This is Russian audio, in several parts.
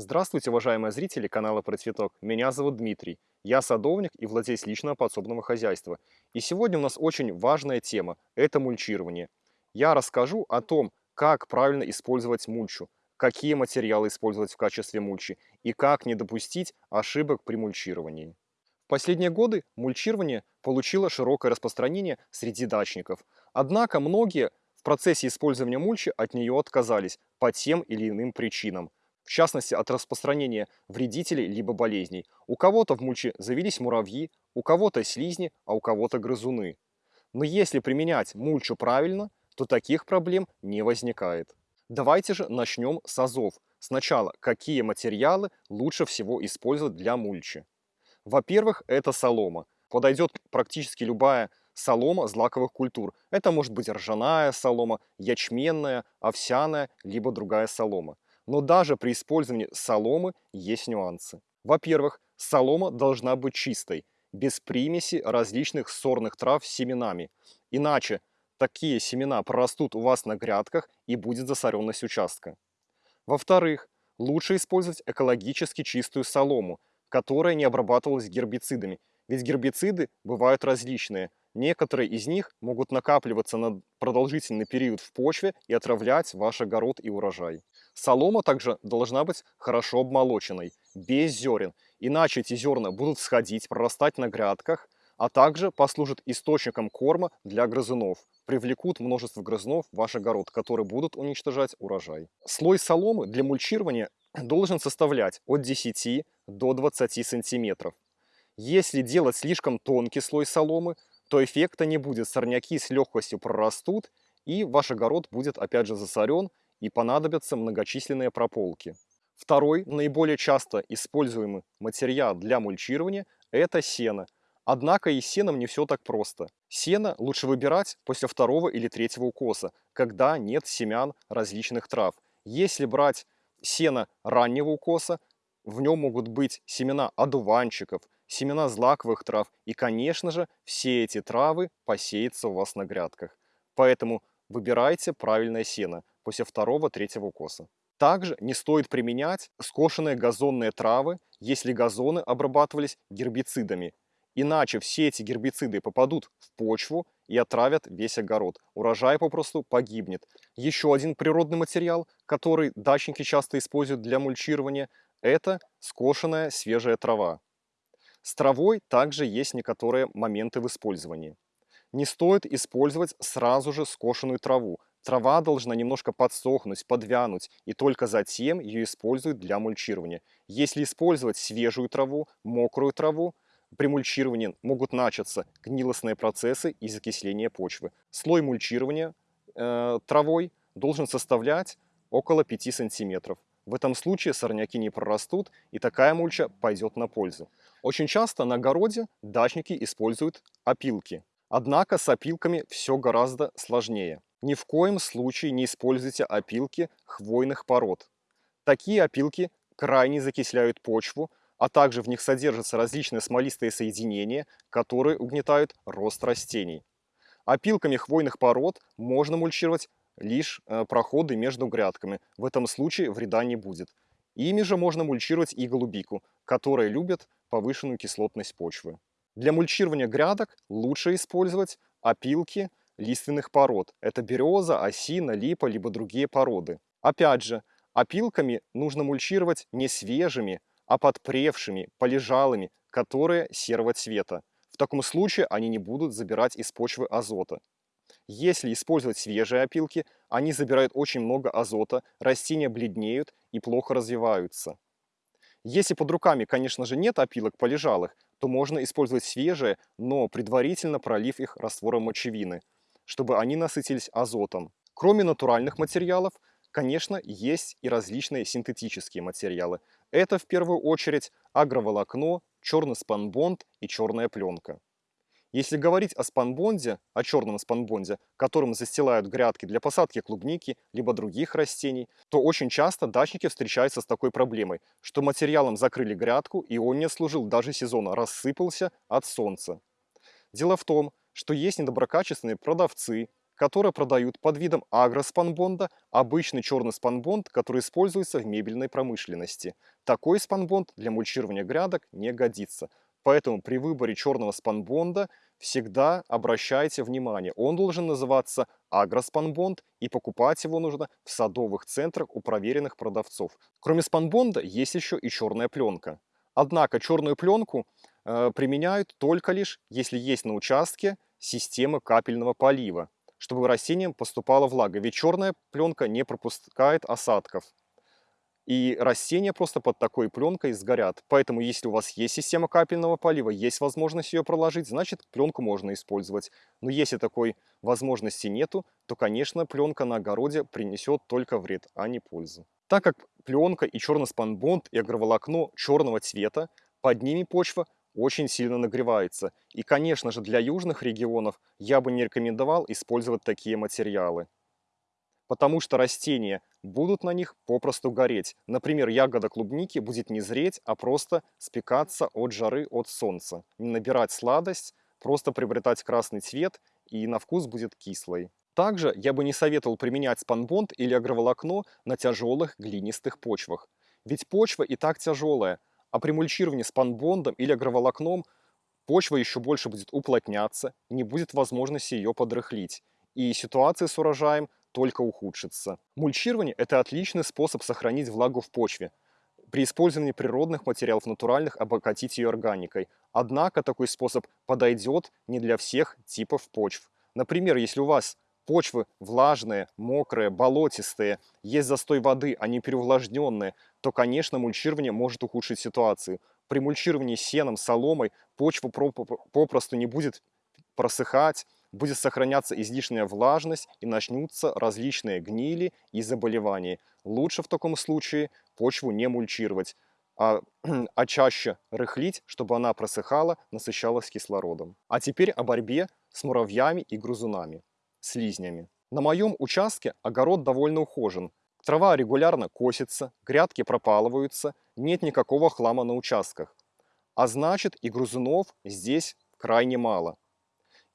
Здравствуйте, уважаемые зрители канала Про Цветок. Меня зовут Дмитрий. Я садовник и владелец личного подсобного хозяйства. И сегодня у нас очень важная тема – это мульчирование. Я расскажу о том, как правильно использовать мульчу, какие материалы использовать в качестве мульчи и как не допустить ошибок при мульчировании. В последние годы мульчирование получило широкое распространение среди дачников. Однако многие в процессе использования мульчи от нее отказались по тем или иным причинам в частности от распространения вредителей либо болезней. У кого-то в мульче завелись муравьи, у кого-то слизни, а у кого-то грызуны. Но если применять мульчу правильно, то таких проблем не возникает. Давайте же начнем с азов. Сначала, какие материалы лучше всего использовать для мульчи? Во-первых, это солома. Подойдет практически любая солома злаковых культур. Это может быть ржаная солома, ячменная, овсяная, либо другая солома. Но даже при использовании соломы есть нюансы. Во-первых, солома должна быть чистой, без примеси различных сорных трав с семенами. Иначе такие семена прорастут у вас на грядках и будет засоренность участка. Во-вторых, лучше использовать экологически чистую солому, которая не обрабатывалась гербицидами. Ведь гербициды бывают различные. Некоторые из них могут накапливаться на продолжительный период в почве и отравлять ваш огород и урожай. Солома также должна быть хорошо обмолоченной, без зерен, иначе эти зерна будут сходить, прорастать на грядках, а также послужат источником корма для грызунов, привлекут множество грызунов в ваш огород, которые будут уничтожать урожай. Слой соломы для мульчирования должен составлять от 10 до 20 сантиметров. Если делать слишком тонкий слой соломы, то эффекта не будет, сорняки с легкостью прорастут, и ваш огород будет опять же засорен и понадобятся многочисленные прополки. Второй, наиболее часто используемый материал для мульчирования – это сено. Однако и с сеном не все так просто. Сено лучше выбирать после второго или третьего укоса, когда нет семян различных трав. Если брать сено раннего укоса, в нем могут быть семена одуванчиков, семена злаковых трав и, конечно же, все эти травы посеются у вас на грядках. Поэтому выбирайте правильное сено после второго-третьего укоса. Также не стоит применять скошенные газонные травы, если газоны обрабатывались гербицидами. Иначе все эти гербициды попадут в почву и отравят весь огород. Урожай попросту погибнет. Еще один природный материал, который дачники часто используют для мульчирования, это скошенная свежая трава. С травой также есть некоторые моменты в использовании. Не стоит использовать сразу же скошенную траву, Трава должна немножко подсохнуть, подвянуть, и только затем ее используют для мульчирования. Если использовать свежую траву, мокрую траву, при мульчировании могут начаться гнилостные процессы и закисление почвы. Слой мульчирования э, травой должен составлять около 5 сантиметров. В этом случае сорняки не прорастут, и такая мульча пойдет на пользу. Очень часто на огороде дачники используют опилки. Однако с опилками все гораздо сложнее. Ни в коем случае не используйте опилки хвойных пород. Такие опилки крайне закисляют почву, а также в них содержатся различные смолистые соединения, которые угнетают рост растений. Опилками хвойных пород можно мульчировать лишь э, проходы между грядками. В этом случае вреда не будет. Ими же можно мульчировать и голубику, которые любят повышенную кислотность почвы. Для мульчирования грядок лучше использовать опилки лиственных пород. Это береза, осина, липа, либо другие породы. Опять же, опилками нужно мульчировать не свежими, а подпревшими, полежалыми, которые серого цвета. В таком случае они не будут забирать из почвы азота. Если использовать свежие опилки, они забирают очень много азота, растения бледнеют и плохо развиваются. Если под руками, конечно же, нет опилок полежалых, то можно использовать свежие, но предварительно пролив их раствором мочевины – чтобы они насытились азотом. Кроме натуральных материалов, конечно, есть и различные синтетические материалы. Это в первую очередь агроволокно, черный спанбонд и черная пленка. Если говорить о спанбонде, о черном спанбонде, которым застилают грядки для посадки клубники либо других растений, то очень часто дачники встречаются с такой проблемой, что материалом закрыли грядку и он не служил даже сезона, рассыпался от солнца. Дело в том, что есть недоброкачественные продавцы, которые продают под видом агроспанбонда обычный черный спанбонд, который используется в мебельной промышленности. Такой спанбонд для мульчирования грядок не годится. Поэтому при выборе черного спанбонда всегда обращайте внимание, он должен называться агроспанбонд и покупать его нужно в садовых центрах у проверенных продавцов. Кроме спанбонда есть еще и черная пленка. Однако черную пленку э, применяют только лишь, если есть на участке система капельного полива, чтобы растениям поступала влага, ведь черная пленка не пропускает осадков и растения просто под такой пленкой сгорят. Поэтому, если у вас есть система капельного полива, есть возможность ее проложить, значит пленку можно использовать. Но если такой возможности нету, то, конечно, пленка на огороде принесет только вред, а не пользу. Так как пленка и черный спанбонд и агроволокно черного цвета, под ними почва очень сильно нагревается. И, конечно же, для южных регионов я бы не рекомендовал использовать такие материалы потому что растения будут на них попросту гореть. Например, ягода клубники будет не зреть, а просто спекаться от жары, от солнца. Не набирать сладость, просто приобретать красный цвет и на вкус будет кислый. Также я бы не советовал применять спанбонд или агроволокно на тяжелых глинистых почвах. Ведь почва и так тяжелая, а при мульчировании спанбондом или агроволокном почва еще больше будет уплотняться, не будет возможности ее подрыхлить. И ситуация с урожаем только ухудшится. Мульчирование – это отличный способ сохранить влагу в почве. При использовании природных материалов натуральных обогатить ее органикой. Однако такой способ подойдет не для всех типов почв. Например, если у вас почвы влажные, мокрые, болотистые, есть застой воды, они переувлажненные, то, конечно, мульчирование может ухудшить ситуацию. При мульчировании сеном, соломой почва попросту не будет просыхать, будет сохраняться излишняя влажность и начнутся различные гнили и заболевания. Лучше в таком случае почву не мульчировать, а, а чаще рыхлить, чтобы она просыхала, насыщалась кислородом. А теперь о борьбе с муравьями и грызунами, слизнями. На моем участке огород довольно ухожен. Трава регулярно косится, грядки пропалываются, нет никакого хлама на участках. А значит и грызунов здесь крайне мало.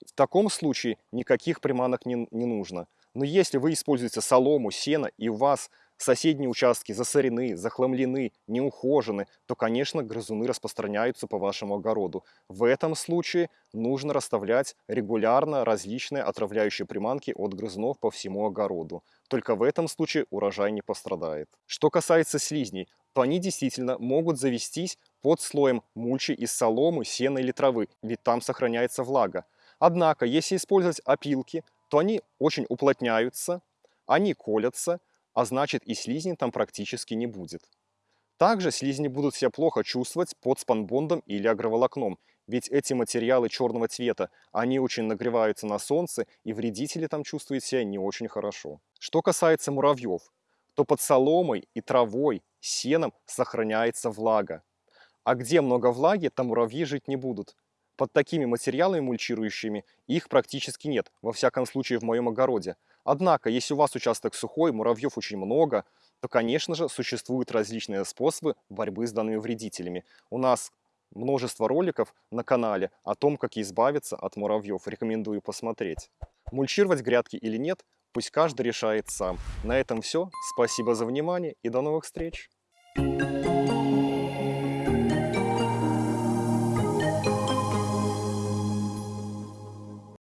В таком случае никаких приманок не, не нужно. Но если вы используете солому, сено, и у вас соседние участки засорены, захламлены, неухожены, то, конечно, грызуны распространяются по вашему огороду. В этом случае нужно расставлять регулярно различные отравляющие приманки от грызунов по всему огороду. Только в этом случае урожай не пострадает. Что касается слизней, то они действительно могут завестись под слоем мульчи из соломы, сена или травы, ведь там сохраняется влага. Однако, если использовать опилки, то они очень уплотняются, они колятся, а значит и слизни там практически не будет. Также слизни будут себя плохо чувствовать под спанбондом или агроволокном, ведь эти материалы черного цвета, они очень нагреваются на солнце, и вредители там чувствуют себя не очень хорошо. Что касается муравьев, то под соломой и травой, сеном сохраняется влага. А где много влаги, там муравьи жить не будут. Под такими материалами мульчирующими их практически нет, во всяком случае в моем огороде. Однако, если у вас участок сухой, муравьев очень много, то, конечно же, существуют различные способы борьбы с данными вредителями. У нас множество роликов на канале о том, как избавиться от муравьев. Рекомендую посмотреть. Мульчировать грядки или нет, пусть каждый решает сам. На этом все. Спасибо за внимание и до новых встреч!